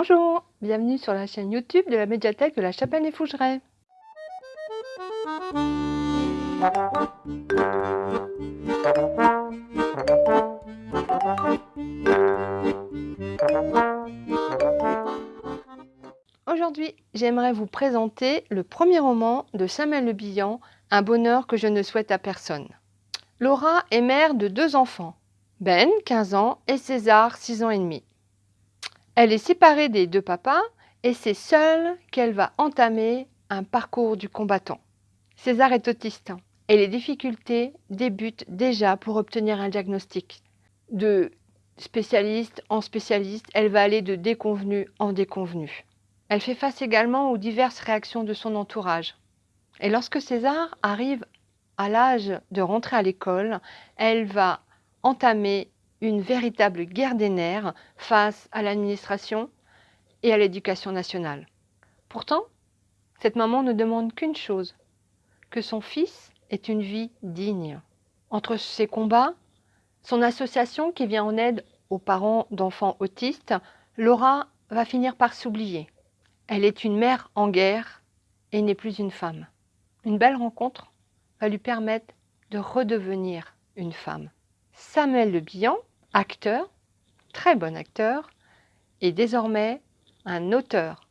Bonjour, bienvenue sur la chaîne YouTube de la médiathèque de la Chapelle des Fougerets. Aujourd'hui, j'aimerais vous présenter le premier roman de Samuel Le Bihan, Un bonheur que je ne souhaite à personne. Laura est mère de deux enfants, Ben, 15 ans, et César, 6 ans et demi. Elle est séparée des deux papas et c'est seule qu'elle va entamer un parcours du combattant. César est autiste et les difficultés débutent déjà pour obtenir un diagnostic. De spécialiste en spécialiste, elle va aller de déconvenu en déconvenu. Elle fait face également aux diverses réactions de son entourage. Et lorsque César arrive à l'âge de rentrer à l'école, elle va entamer une véritable guerre des nerfs face à l'administration et à l'éducation nationale. Pourtant, cette maman ne demande qu'une chose, que son fils ait une vie digne. Entre ses combats, son association qui vient en aide aux parents d'enfants autistes, Laura va finir par s'oublier. Elle est une mère en guerre et n'est plus une femme. Une belle rencontre va lui permettre de redevenir une femme. Samuel Le Bihan acteur, très bon acteur, et désormais un auteur,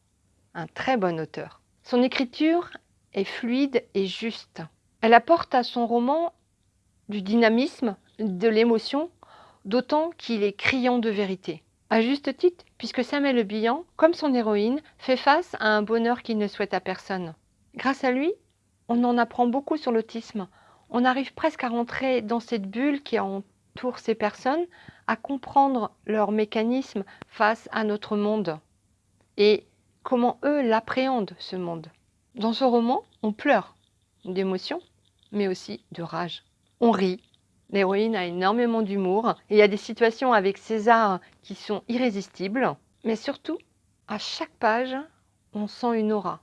un très bon auteur. Son écriture est fluide et juste. Elle apporte à son roman du dynamisme, de l'émotion, d'autant qu'il est criant de vérité. À juste titre, puisque Samuel Le Bihan, comme son héroïne, fait face à un bonheur qu'il ne souhaite à personne. Grâce à lui, on en apprend beaucoup sur l'autisme. On arrive presque à rentrer dans cette bulle qui en ces personnes à comprendre leur mécanisme face à notre monde et comment eux l'appréhendent ce monde. Dans ce roman, on pleure d'émotion, mais aussi de rage. On rit. L'héroïne a énormément d'humour et il y a des situations avec César qui sont irrésistibles, mais surtout, à chaque page, on sent une aura.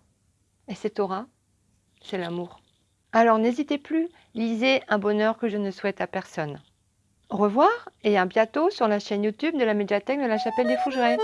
Et cette aura, c'est l'amour. Alors n'hésitez plus, lisez Un bonheur que je ne souhaite à personne. Au revoir et à bientôt sur la chaîne YouTube de la médiathèque de la Chapelle des Fougerets.